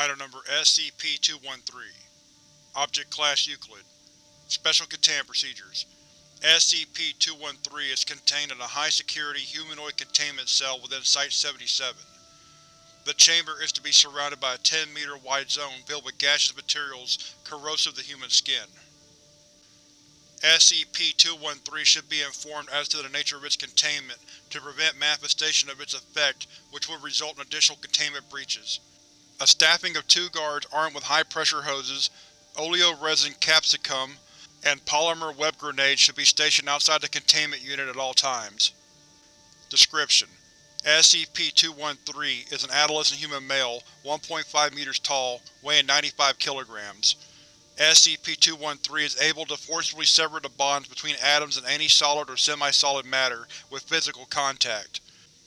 Item Number SCP-213 Object Class Euclid Special Containment Procedures SCP-213 is contained in a high-security humanoid containment cell within Site-77. The chamber is to be surrounded by a 10-meter wide zone filled with gaseous materials corrosive to human skin. SCP-213 should be informed as to the nature of its containment to prevent manifestation of its effect which would result in additional containment breaches. A staffing of two guards armed with high-pressure hoses, oleoresin capsicum, and polymer web grenades should be stationed outside the containment unit at all times. Description: SCP-213 is an adolescent human male, 1.5 meters tall, weighing 95 kilograms. SCP-213 is able to forcibly sever the bonds between atoms in any solid or semi-solid matter with physical contact.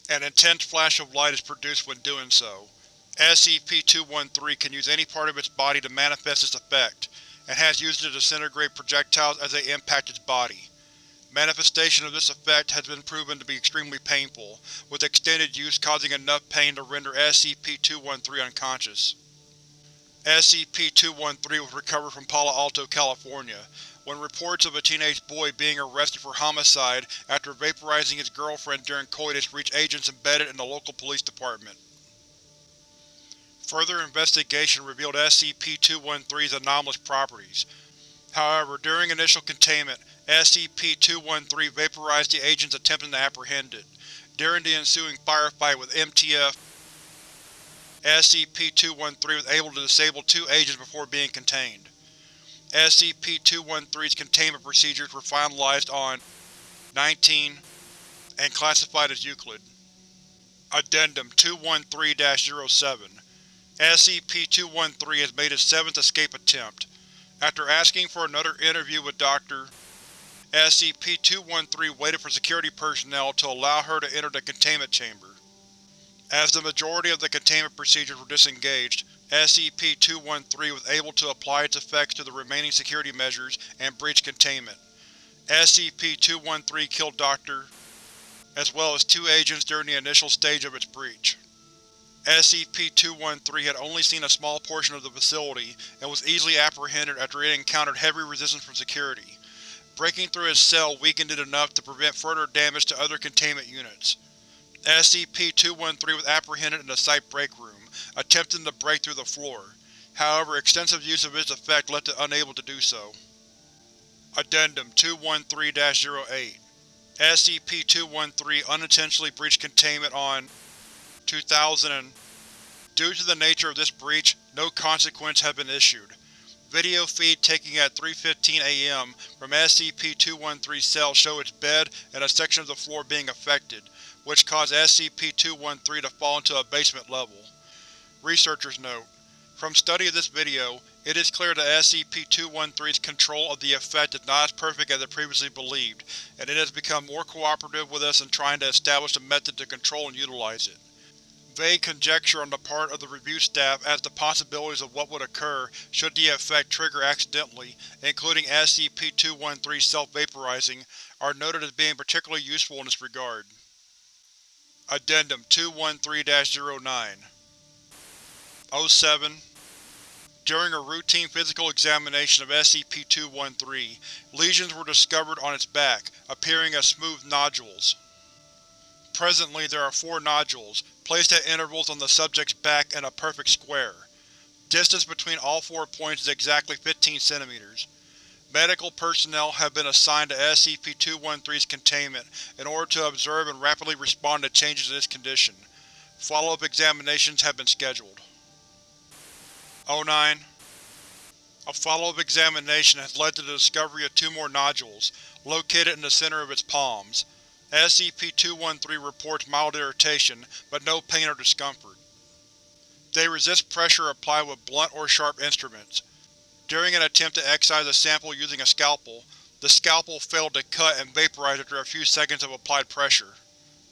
An intense flash of light is produced when doing so. SCP-213 can use any part of its body to manifest its effect, and has used it to disintegrate projectiles as they impact its body. Manifestation of this effect has been proven to be extremely painful, with extended use causing enough pain to render SCP-213 unconscious. SCP-213 was recovered from Palo Alto, California, when reports of a teenage boy being arrested for homicide after vaporizing his girlfriend during coitus reached agents embedded in the local police department. Further investigation revealed SCP-213's anomalous properties. However, during initial containment, SCP-213 vaporized the agents attempting to apprehend it. During the ensuing firefight with MTF, SCP-213 was able to disable two agents before being contained. SCP-213's containment procedures were finalized on 19 and classified as Euclid. Addendum 213-07 SCP-213 has made its seventh escape attempt. After asking for another interview with Dr. SCP-213 waited for security personnel to allow her to enter the containment chamber. As the majority of the containment procedures were disengaged, SCP-213 was able to apply its effects to the remaining security measures and breach containment. SCP-213 killed Dr. as well as two agents during the initial stage of its breach. SCP-213 had only seen a small portion of the facility and was easily apprehended after it encountered heavy resistance from security. Breaking through its cell weakened it enough to prevent further damage to other containment units. SCP-213 was apprehended in the site break room, attempting to break through the floor. However, extensive use of its effect left it unable to do so. Addendum 213-08 SCP-213 unintentionally breached containment on 2000 Due to the nature of this breach, no consequence has been issued. Video feed taken at 3.15 am from SCP-213's cell show its bed and a section of the floor being affected, which caused SCP-213 to fall into a basement level. Researcher's Note: From study of this video, it is clear that SCP-213's control of the effect is not as perfect as it previously believed, and it has become more cooperative with us in trying to establish a method to control and utilize it. Vague conjecture on the part of the review staff as to possibilities of what would occur should the effect trigger accidentally, including SCP-213 self-vaporizing, are noted as being particularly useful in this regard. Addendum 213-09 07 During a routine physical examination of SCP-213, lesions were discovered on its back, appearing as smooth nodules. Presently there are four nodules, placed at intervals on the subject's back in a perfect square. Distance between all four points is exactly 15 centimeters. Medical personnel have been assigned to SCP-213's containment in order to observe and rapidly respond to changes in its condition. Follow-up examinations have been scheduled. 09 A follow-up examination has led to the discovery of two more nodules, located in the center of its palms. SCP-213 reports mild irritation, but no pain or discomfort. They resist pressure applied with blunt or sharp instruments. During an attempt to excise a sample using a scalpel, the scalpel failed to cut and vaporized after a few seconds of applied pressure.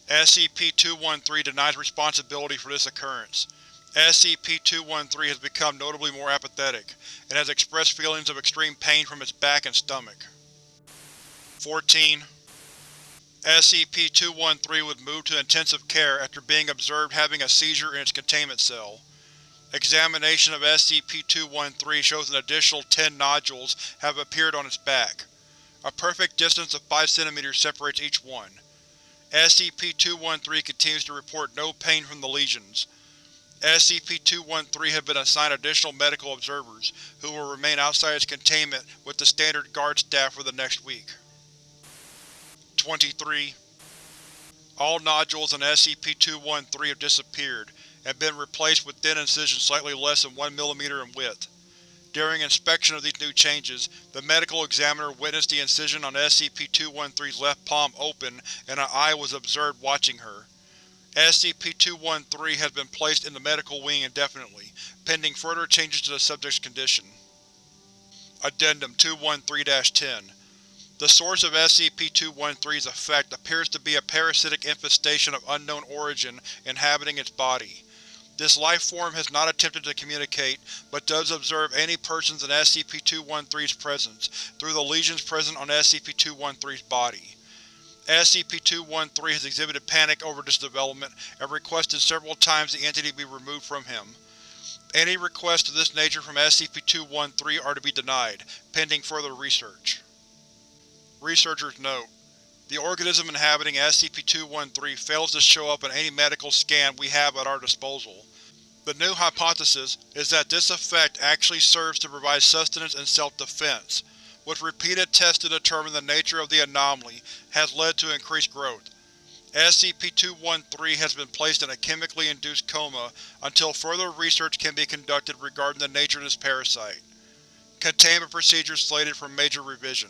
SCP-213 denies responsibility for this occurrence. SCP-213 has become notably more apathetic, and has expressed feelings of extreme pain from its back and stomach. 14. SCP-213 was moved to intensive care after being observed having a seizure in its containment cell. Examination of SCP-213 shows an additional 10 nodules have appeared on its back. A perfect distance of 5 cm separates each one. SCP-213 continues to report no pain from the lesions. SCP-213 has been assigned additional medical observers, who will remain outside its containment with the standard guard staff for the next week. 23. All nodules in SCP-213 have disappeared, and been replaced with thin incisions slightly less than 1 mm in width. During inspection of these new changes, the medical examiner witnessed the incision on SCP-213's left palm open and an eye was observed watching her. SCP-213 has been placed in the medical wing indefinitely, pending further changes to the subject's condition. Addendum 213-10 The source of SCP-213's effect appears to be a parasitic infestation of unknown origin inhabiting its body. This life form has not attempted to communicate, but does observe any persons in SCP-213's presence, through the lesions present on SCP-213's body. SCP-213 has exhibited panic over this development and requested several times the entity be removed from him. Any requests of this nature from SCP-213 are to be denied, pending further research. Researchers note: The organism inhabiting SCP-213 fails to show up in any medical scan we have at our disposal. The new hypothesis is that this effect actually serves to provide sustenance and self-defense, with repeated tests to determine the nature of the anomaly has led to increased growth. SCP-213 has been placed in a chemically induced coma until further research can be conducted regarding the nature of this parasite. Containment procedures slated for major revision.